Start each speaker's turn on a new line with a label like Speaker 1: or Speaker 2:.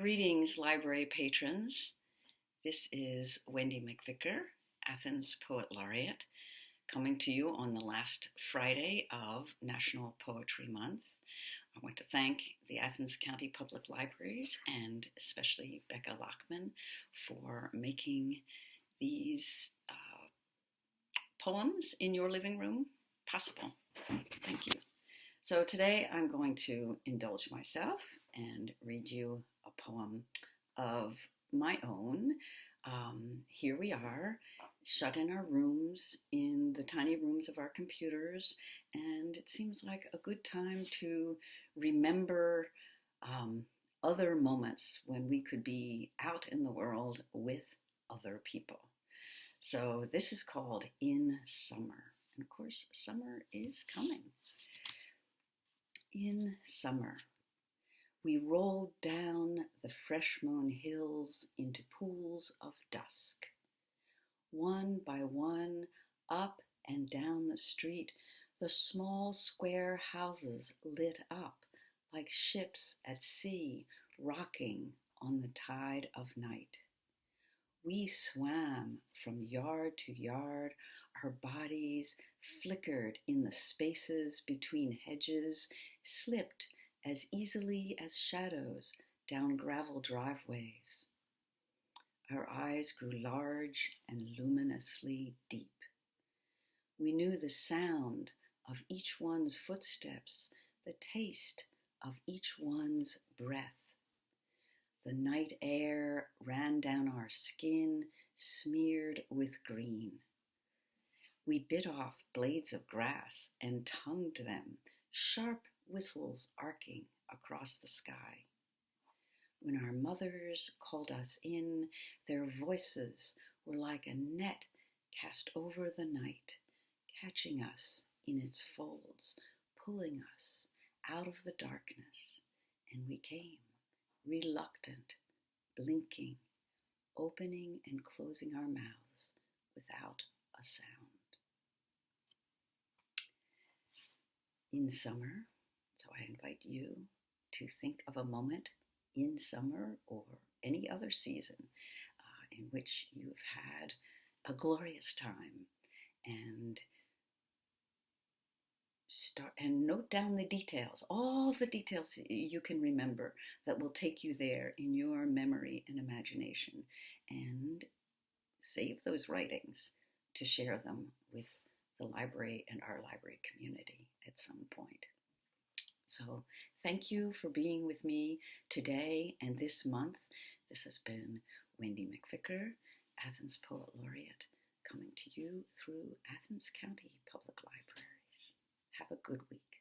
Speaker 1: Greetings, library patrons. This is Wendy McVicker, Athens Poet Laureate, coming to you on the last Friday of National Poetry Month. I want to thank the Athens County Public Libraries and especially Becca Lockman for making these uh, poems in your living room possible. Thank you. So today I'm going to indulge myself and read you poem of my own. Um, here we are, shut in our rooms, in the tiny rooms of our computers, and it seems like a good time to remember um, other moments when we could be out in the world with other people. So this is called In Summer. And of course, summer is coming. In summer. We rolled down the fresh mown hills into pools of dusk. One by one, up and down the street, the small square houses lit up like ships at sea rocking on the tide of night. We swam from yard to yard, our bodies flickered in the spaces between hedges, slipped as easily as shadows down gravel driveways. Our eyes grew large and luminously deep. We knew the sound of each one's footsteps, the taste of each one's breath. The night air ran down our skin, smeared with green. We bit off blades of grass and tongued them, sharp whistles arcing across the sky. When our mothers called us in, their voices were like a net cast over the night, catching us in its folds, pulling us out of the darkness. And we came, reluctant, blinking, opening and closing our mouths without a sound. In summer, so I invite you to think of a moment in summer or any other season uh, in which you've had a glorious time and start and note down the details all the details you can remember that will take you there in your memory and imagination and save those writings to share them with the library and our library community at some point so thank you for being with me today and this month. This has been Wendy McVicker, Athens Poet Laureate, coming to you through Athens County Public Libraries. Have a good week.